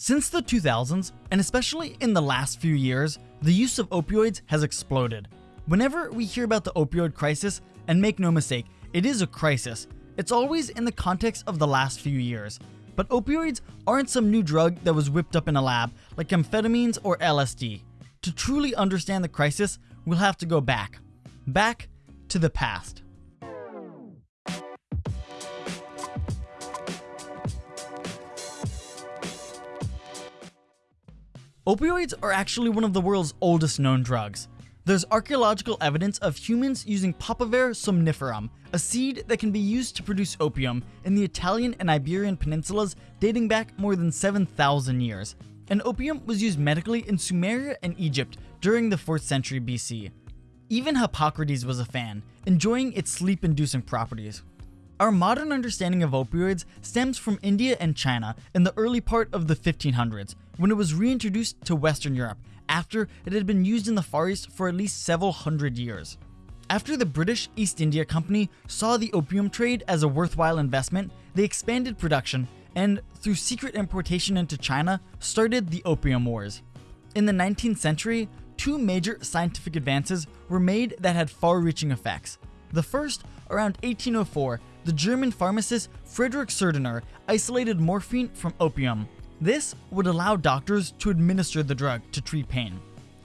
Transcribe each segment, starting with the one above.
Since the 2000s, and especially in the last few years, the use of opioids has exploded. Whenever we hear about the opioid crisis, and make no mistake, it is a crisis, it's always in the context of the last few years. But opioids aren't some new drug that was whipped up in a lab, like amphetamines or LSD. To truly understand the crisis, we'll have to go back. Back to the past. Opioids are actually one of the world's oldest known drugs. There's archaeological evidence of humans using Papaver somniferum, a seed that can be used to produce opium in the Italian and Iberian peninsulas dating back more than 7,000 years. And opium was used medically in Sumeria and Egypt during the 4th century BC. Even Hippocrates was a fan, enjoying its sleep-inducing properties. Our modern understanding of opioids stems from India and China in the early part of the 1500s, when it was reintroduced to Western Europe after it had been used in the Far East for at least several hundred years. After the British East India Company saw the opium trade as a worthwhile investment, they expanded production and, through secret importation into China, started the Opium Wars. In the 19th century, two major scientific advances were made that had far-reaching effects. The first, around 1804, the German pharmacist Friedrich Sertürner isolated morphine from opium. This would allow doctors to administer the drug to treat pain.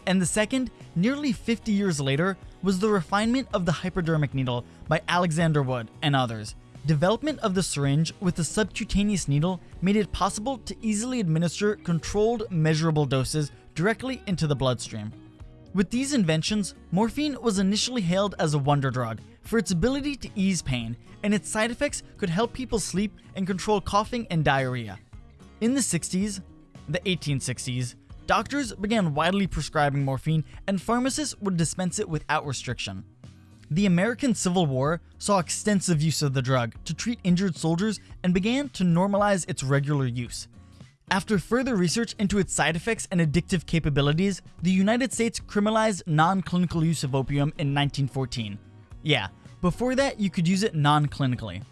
And the second, nearly 50 years later, was the refinement of the hypodermic needle by Alexander Wood and others. Development of the syringe with the subcutaneous needle made it possible to easily administer controlled, measurable doses directly into the bloodstream. With these inventions, morphine was initially hailed as a wonder drug for its ability to ease pain, and its side effects could help people sleep and control coughing and diarrhea. In the 60s, the 1860s, doctors began widely prescribing morphine and pharmacists would dispense it without restriction. The American Civil War saw extensive use of the drug to treat injured soldiers and began to normalize its regular use. After further research into its side effects and addictive capabilities, the United States criminalized non-clinical use of opium in 1914. Yeah, before that you could use it non-clinically.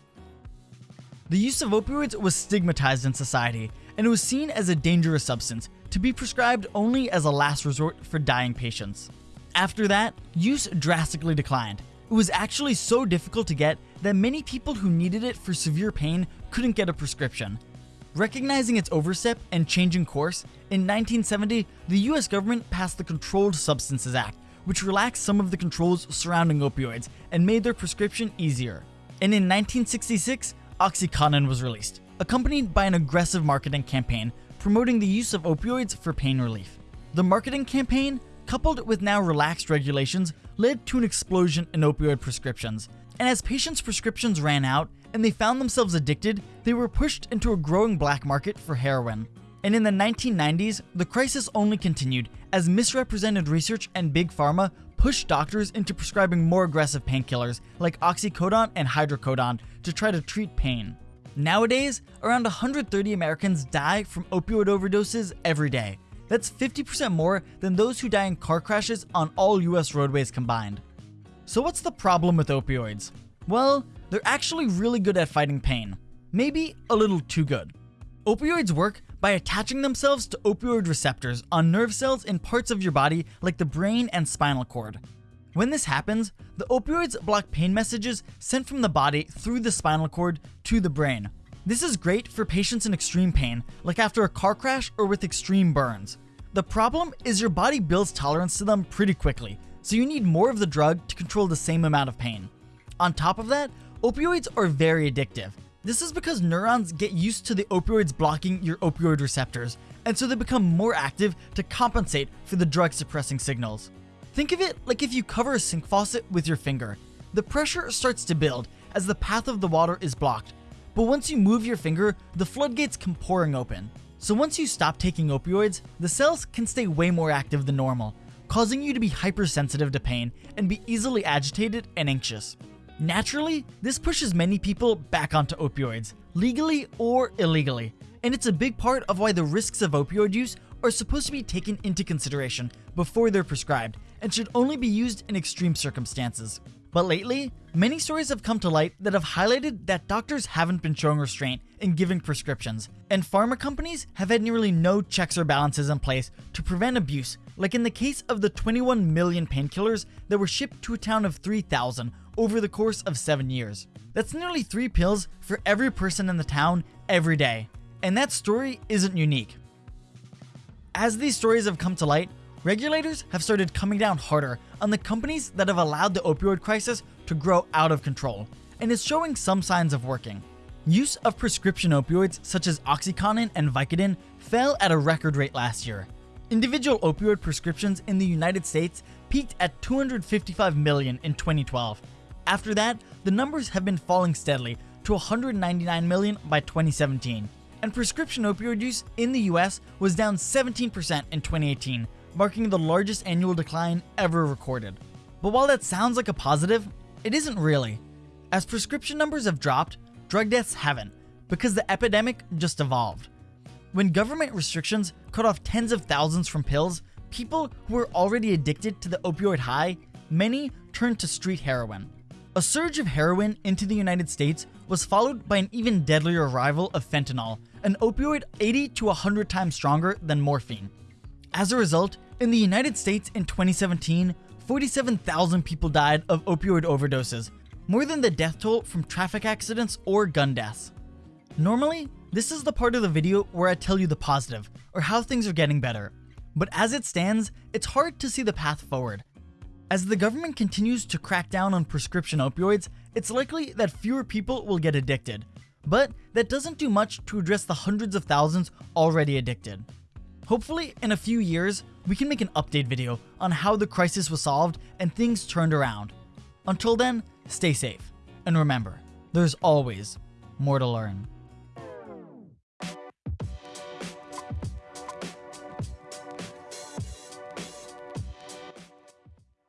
The use of opioids was stigmatized in society, and it was seen as a dangerous substance to be prescribed only as a last resort for dying patients. After that, use drastically declined. It was actually so difficult to get that many people who needed it for severe pain couldn't get a prescription. Recognizing its overstep and changing course, in 1970, the US government passed the Controlled Substances Act, which relaxed some of the controls surrounding opioids and made their prescription easier. And in 1966, Oxycontin was released, accompanied by an aggressive marketing campaign promoting the use of opioids for pain relief. The marketing campaign, coupled with now relaxed regulations, led to an explosion in opioid prescriptions. And as patients' prescriptions ran out and they found themselves addicted, they were pushed into a growing black market for heroin. And in the 1990s, the crisis only continued as misrepresented research and big pharma pushed doctors into prescribing more aggressive painkillers like oxycodone and hydrocodone to try to treat pain. Nowadays, around 130 Americans die from opioid overdoses every day. That's 50% more than those who die in car crashes on all US roadways combined. So what's the problem with opioids? Well, they're actually really good at fighting pain. Maybe a little too good. Opioids work by attaching themselves to opioid receptors on nerve cells in parts of your body like the brain and spinal cord. When this happens, the opioids block pain messages sent from the body through the spinal cord to the brain. This is great for patients in extreme pain, like after a car crash or with extreme burns. The problem is your body builds tolerance to them pretty quickly, so you need more of the drug to control the same amount of pain. On top of that, opioids are very addictive, this is because neurons get used to the opioids blocking your opioid receptors, and so they become more active to compensate for the drug suppressing signals. Think of it like if you cover a sink faucet with your finger. The pressure starts to build as the path of the water is blocked, but once you move your finger, the floodgates come pouring open. So once you stop taking opioids, the cells can stay way more active than normal, causing you to be hypersensitive to pain and be easily agitated and anxious. Naturally, this pushes many people back onto opioids, legally or illegally, and it's a big part of why the risks of opioid use are supposed to be taken into consideration before they're prescribed and should only be used in extreme circumstances. But lately, many stories have come to light that have highlighted that doctors haven't been showing restraint in giving prescriptions, and pharma companies have had nearly no checks or balances in place to prevent abuse, like in the case of the 21 million painkillers that were shipped to a town of 3,000 over the course of 7 years. That's nearly 3 pills for every person in the town every day, and that story isn't unique. As these stories have come to light, regulators have started coming down harder on the companies that have allowed the opioid crisis to grow out of control, and is showing some signs of working. Use of prescription opioids such as Oxycontin and Vicodin fell at a record rate last year. Individual opioid prescriptions in the United States peaked at 255 million in 2012. After that, the numbers have been falling steadily to 199 million by 2017 and prescription opioid use in the US was down 17% in 2018, marking the largest annual decline ever recorded. But while that sounds like a positive, it isn't really. As prescription numbers have dropped, drug deaths haven't, because the epidemic just evolved. When government restrictions cut off tens of thousands from pills, people who were already addicted to the opioid high, many turned to street heroin. A surge of heroin into the United States was followed by an even deadlier arrival of fentanyl, an opioid 80 to 100 times stronger than morphine. As a result, in the United States in 2017, 47,000 people died of opioid overdoses, more than the death toll from traffic accidents or gun deaths. Normally, this is the part of the video where I tell you the positive, or how things are getting better. But as it stands, it's hard to see the path forward. As the government continues to crack down on prescription opioids, it's likely that fewer people will get addicted. But that doesn't do much to address the hundreds of thousands already addicted. Hopefully, in a few years, we can make an update video on how the crisis was solved and things turned around. Until then, stay safe. And remember, there's always more to learn.